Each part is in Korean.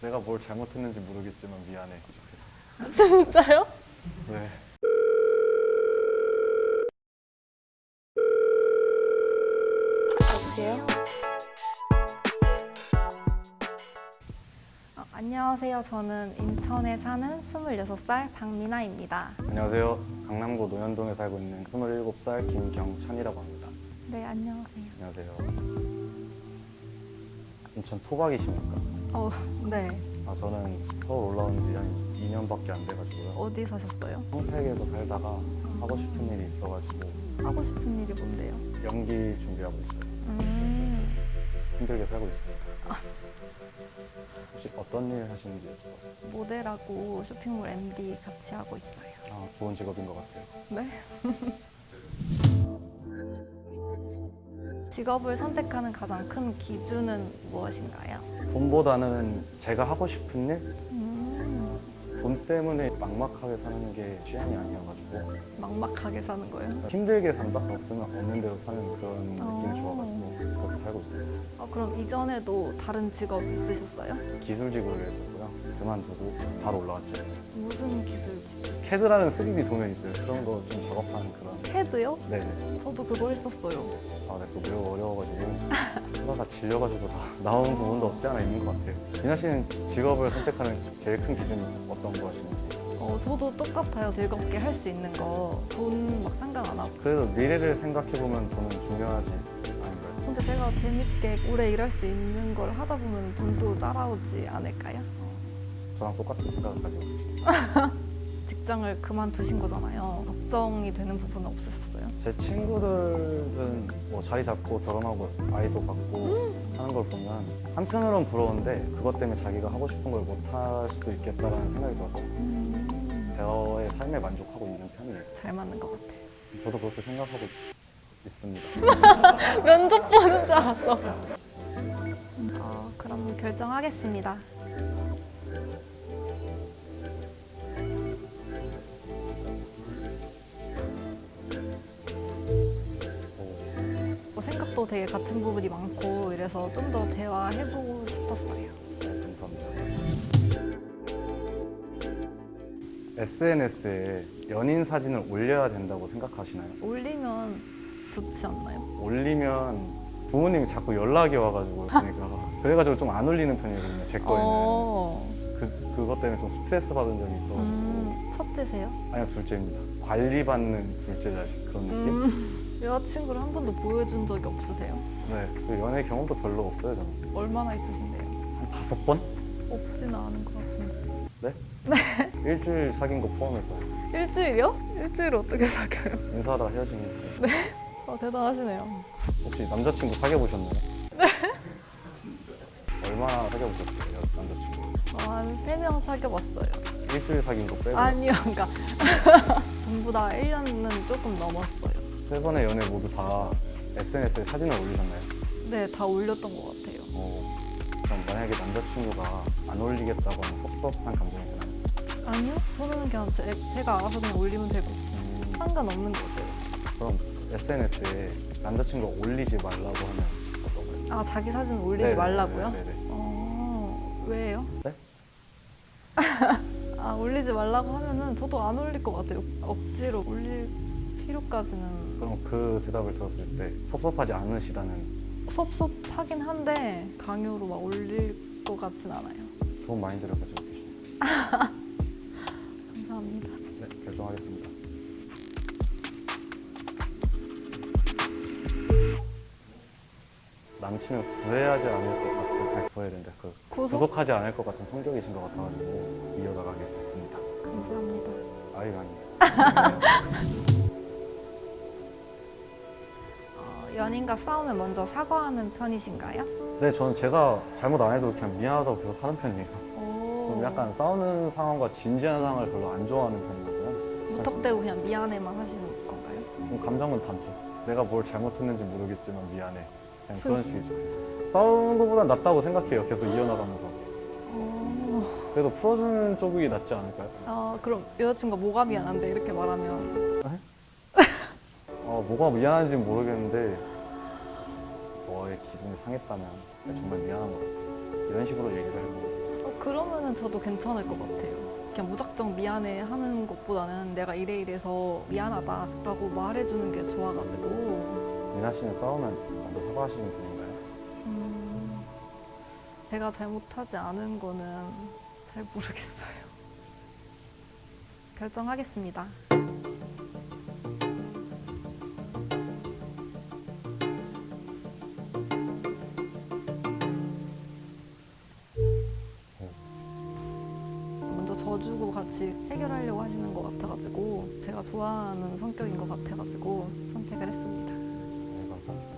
내가 뭘 잘못했는지 모르겠지만 미안해. 진짜요? 네. 여보세요? 어, 안녕하세요. 저는 인천에 사는 26살 박미나입니다. 안녕하세요. 강남구 노현동에 살고 있는 27살 김경찬이라고 합니다. 네, 안녕하세요. 안녕하세요. 인천 토박이십니까? 어, 네. 아 저는 서울 올라온 지 한 2년밖에 안 돼가지고요. 어디 사셨어요? 평택에서 살다가 하고 싶은 일이 있어가지고 하고 싶은 일이 뭔데요? 연기 준비하고 있어요. 음, 힘들게 살고 있습니다. 혹시 어떤 일 하시는지 여쭤봐요. 모델하고 쇼핑몰 MD 같이 하고 있어요. 아, 좋은 직업인 것 같아요. 네? 직업을 선택하는 가장 큰 기준은 무엇인가요? 돈보다는 제가 하고 싶은 일? 음, 돈 때문에 막막하게 사는 게 취향이 아니어가지고 막막하게 사는 거예요? 힘들게 산다? 없으면 없는 대로 사는 그런 느낌이 어. 좋아가지고 그렇게 살고 있어요. 아, 그럼 이전에도 다른 직업 있으셨어요? 기술직으로 했었고요. 그만두고 바로 올라왔죠. 무슨 기술? 캐드라는 3D 도면 있어요. 그런 거 좀 작업하는 그런. 캐드요? 네네. 저도 그거 했었어요. 아, 네, 또 매우 어려워가지고 하다가 질려가지고 다 나오는 부분도 없지 않아 있는 것 같아요. 진아 씨는 직업을 선택하는 제일 큰 기준이 어떤 거 하시는지? 어, 저도 똑같아요. 즐겁게 할 수 있는 거. 돈 막 상관 안 하고. 그래도 미래를 생각해보면 돈은 중요하지 않을까요? 근데 제가 재밌게 오래 일할 수 있는 걸 하다 보면 돈도 따라오지 않을까요? 저랑 똑같은 생각을 가지고 계시네요. 직장을 그만두신 거잖아요. 걱정이 되는 부분은 없으셨어요? 제 친구들은 뭐 자리 잡고 결혼하고 아이도 갖고 하는 걸 보면 한편으로는 부러운데 그것 때문에 자기가 하고 싶은 걸 못할 수도 있겠다라는 생각이 들어서 음, 대어의 삶에 만족하고 있는 편이에요. 잘 맞는 것 같아요. 저도 그렇게 생각하고 있습니다. 면접 보는 줄 알았어. 어, 그럼 결정하겠습니다. 뭐 생각도 되게 같은 부분이 많고 이래서 좀 더 대화해보고 싶었어요. 네, 감사합니다. SNS에 연인 사진을 올려야 된다고 생각하시나요? 올리면 좋지 않나요? 올리면 부모님이 자꾸 연락이 와가지고 있으니까 그래가지고 좀 안 올리는 편이거든요. 제 거에는 어, 그, 그것 때문에 좀 스트레스 받은 적이 있어가지고 음, 첫째세요? 아니요 둘째입니다. 관리받는 둘째 자식 그런 느낌? 음, 여자친구를 한 번도 보여준 적이 없으세요? 네, 그 연애 경험도 별로 없어요 저는. 얼마나 있으신데요? 한 다섯 번? 없지는 않은 것 같은데. 일주일 사귄 거 포함해서 일주일이요? 일주일 어떻게 사겨요? 인사하다 헤어진 거. 아, 대단하시네요. 혹시 남자친구 사귀어 보셨나요? 네. 얼마나 사귀어 보셨어요, 남자친구? 어, 한세 명 사귀어봤어요. 일주일 사귄 거 빼고 아니요, 그러니까 전부 다 1년은 조금 넘었어요. 세 번의 연애 모두 다 SNS에 사진을 올리셨나요? 네, 다 올렸던 것 같아요. 어, 그럼 만약에 남자친구가 안 올리겠다고 하면 섭섭한 감정이 드나요? 아니요, 저는 그냥 제, 제가 알아서 그냥 올리면 되고 음, 상관없는 것 같아요. 그럼 SNS에 남자친구가 올리지 말라고 하면 어떤가요? 아, 자기 사진 올리지 네네, 말라고요? 네네. 어, 왜요? 네? 아, 올리지 말라고 하면은 저도 안 올릴 것 같아요. 억지로 올릴 필요까지는 그럼 그 대답을 들었을 때 섭섭하지 않으시다는 섭섭하긴 한데 강요로 막 올릴 것 같진 않아요. 좋은 마인드를 가지고 계시네요. 감사합니다. 네, 결정하겠습니다. 남친을 구애하지 않을 것 같은, 아니 구해야 된다. 그 구속? 구속하지 않을 것 같은 성격이신 것 같아가지고 이어나가게 됐습니다. 감사합니다. 아유. 어, 연인과 싸우면 먼저 사과하는 편이신가요? 네, 저는 제가 잘못 안 해도 그냥 미안하다고 계속 하는 편이에요. 오, 좀 약간 싸우는 상황과 진지한 상황을 별로 안 좋아하는 편이라서요. 무턱대고 그냥 미안해만 하시는 건가요? 좀 감정은 담죠. 내가 뭘 잘못했는지 모르겠지만 미안해. 그냥 그런 식이죠. 싸우는 것보단 낫다고 생각해요. 계속 이어나가면서. 어, 그래도 풀어주는 쪽이 낫지 않을까요? 아, 그럼 여자친구가 뭐가 미안한데 이렇게 말하면 어, 뭐가 미안한지는 모르겠는데 너의 기분이 상했다면 정말 미안한 것 같아. 이런 식으로 얘기를 해보겠어요. 어, 그러면은 저도 괜찮을 것 같아요. 그냥 무작정 미안해 하는 것보다는 내가 이래 이래서 미안하다라고 말해주는 게 좋아가지고 미나 씨는 싸우면 먼저 사과하시는 편인가요? 음, 제가 잘못하지 않은 거는 잘 모르겠어요. 결정하겠습니다. 져주고 같이 해결하려고 하시는 것 같아가지고 제가 좋아하는 성격인 것 같아가지고 선택을 했습니다. 네, 감사합니다.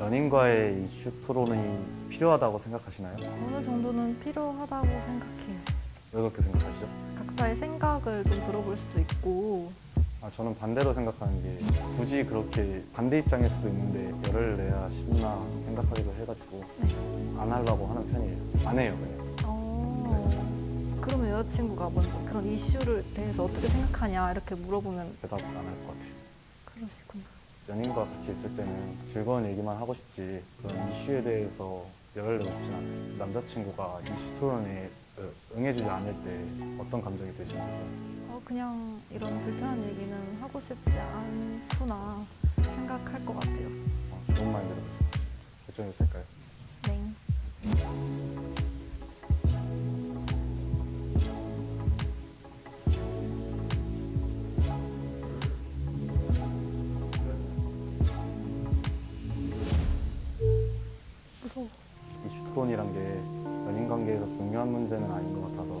연인과의 이슈 토론이 필요하다고 생각하시나요? 어느 정도는 필요하다고 생각해요. 왜 그렇게 생각하시죠? 각자의 생각을 좀 들어볼 수도 있고 아, 저는 반대로 생각하는 게 굳이 그렇게 반대 입장일 수도 있는데 열을 내야 쉽나 생각하기도 해가지고 네. 안 하려고 하는 편이에요. 안 해요, 그냥. 어, 그러면 여자친구가 먼저 그런 이슈를 대해서 어떻게 생각하냐 이렇게 물어보면 대답 안 할 것 같아요. 그러시구나. 연인과 같이 있을 때는 즐거운 얘기만 하고 싶지 그런 이슈에 대해서 열을 내고 싶진 않아요. 남자친구가 이슈 토론에 어, 응해주지 않을 때 어떤 감정이 드시는지 어, 그냥 이런 불편한 얘기는 하고 싶지 않구나 생각할 것 같아요. 어, 좋은 마인드로 결정해도 될까요? 토론이란 게 연인 관계에서 중요한 문제는 아닌 것 같아서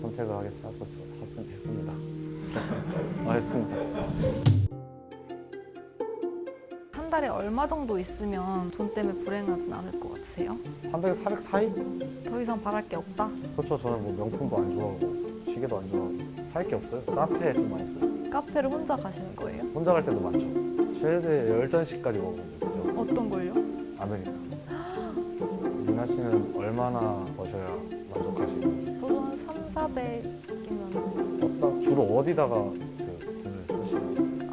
선택을 하겠, 하겠, 했, 했습니다. 했습니다. 아, 했습니다. 한 달에 얼마 정도 있으면 돈 때문에 불행하진 않을 것 같으세요? 300, 400 사이? 더 이상 바랄 게 없다? 그렇죠. 저는 뭐 명품도 안 좋아하고 시계도 안 좋아하고 살 게 없어요. 카페에 좀 많이 써요. 카페를 혼자 가시는 거예요? 혼자 갈 때도 많죠. 최대 10잔씩까지 먹어본 적 있어요. 어떤 걸요? 아메리카. 씨는 얼마나 버셔야 만족하시는지. 저도 한 3, 400이면 어디다, 주로 어디다가 그 돈을 쓰시나요?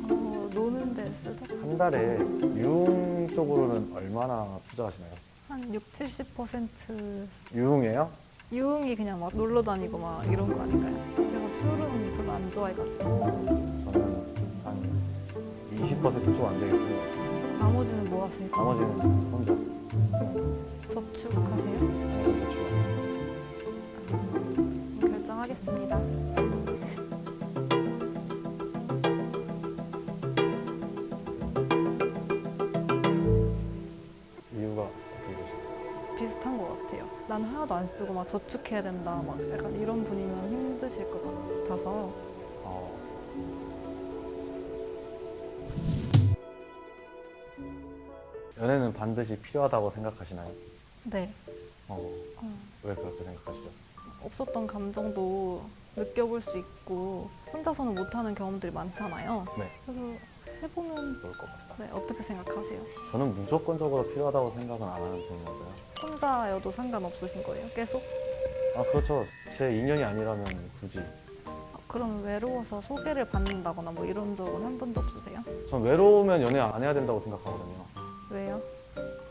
어, 노는 데 쓰죠? 한 달에 유흥 쪽으로는 얼마나 투자하시나요? 한 6, 70% 유흥이에요? 유흥이 그냥 막 놀러 다니고 막 이런 거 아닌가요? 제가 술은 별로 안 좋아해가지고 저는 한 20%좀 안 되겠어요. 나머지는 뭐 하세요? 나머지는 혼자 저축하세요? 나머지 저축. 음, 결정하겠습니다. 이유가 어떻게 되실까요? 비슷한 것 같아요. 난 하나도 안 쓰고 막 저축해야 된다 막 약간 이런 분이면 힘드실 것 같아서 연애는 반드시 필요하다고 생각하시나요? 네 어, 어, 왜 그렇게 생각하시죠? 없었던 감정도 느껴볼 수 있고 혼자서는 못하는 경험들이 많잖아요. 네, 그래서 해보면 그럴 것 같다. 네, 어떻게 생각하세요? 저는 무조건적으로 필요하다고 생각은 안 하는 편이라서요. 혼자여도 상관없으신 거예요? 계속? 아, 그렇죠. 제 인연이 아니라면 굳이. 아, 그럼 외로워서 소개를 받는다거나 뭐 이런 적은 한 번도 없으세요? 전 외로우면 연애 안 해야 된다고 생각하거든요. 왜요?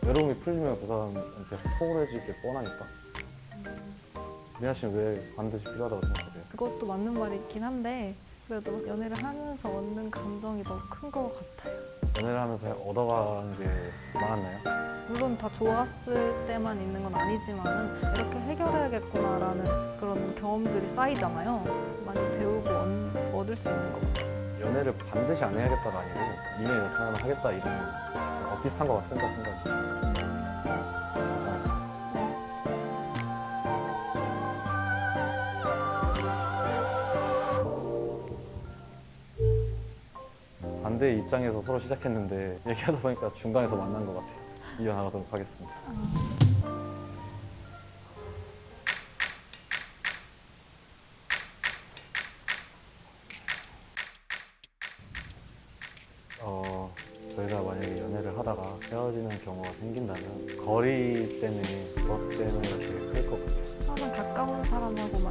외로움이 풀리면 그 사람한테 소홀해질 게 뻔하니까. 미나 씨는 왜 반드시 필요하다고 생각하세요? 그것도 맞는 말이긴 한데 그래도 연애를 하면서 얻는 감정이 더 큰 것 같아요. 연애를 하면서 얻어가는 게 많았나요? 물론 다 좋았을 때만 있는 건 아니지만 이렇게 해결해야겠구나라는 그런 경험들이 쌓이잖아요. 많이 배우고 얻- 얻을 수 있는 것 같아요. 연애를 반드시 안 해야겠다가 아니고 이렇게 하면 하겠다 이런 어, 비슷한 것 같습니다 생각이. 괜찮았어요. 반대 입장에서 서로 시작했는데 얘기하다 보니까 중간에서 만난 것 같아요. 이어나가도록 하겠습니다. 헤어지는 경우가 생긴다면 거리 때문에 그것 때문에 되게 클 것 같아요. 항상 가까운 사람하고만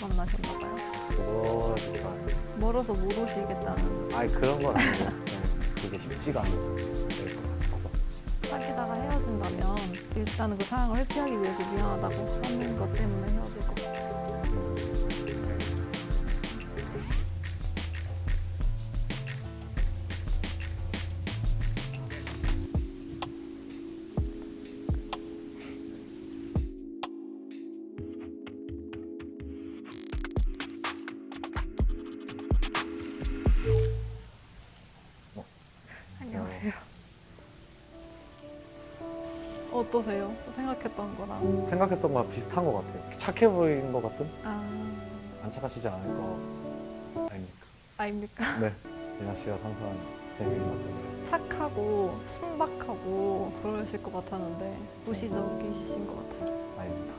만나셨나 봐요. 그거가 멀어서 못 오시겠다는 아니 그런 건 아니고 그게 쉽지가 것 같아서 사귀다가 헤어진다면 일단 나는 그 상황을 회피하기 위해서 미안하다고 하는 것 때문에 헤어질 어떠세요? 생각했던 거랑. 생각했던 거랑 비슷한 것 같아요. 착해 보이는 것 같은? 아, 안 착하시지 않을 거 아닙니까? 아닙니까? 네. 예나 씨가 상상한 재미있는 착하고 순박하고 그러실 것 같았는데 무시적이신 것 같아요. 아닙니다.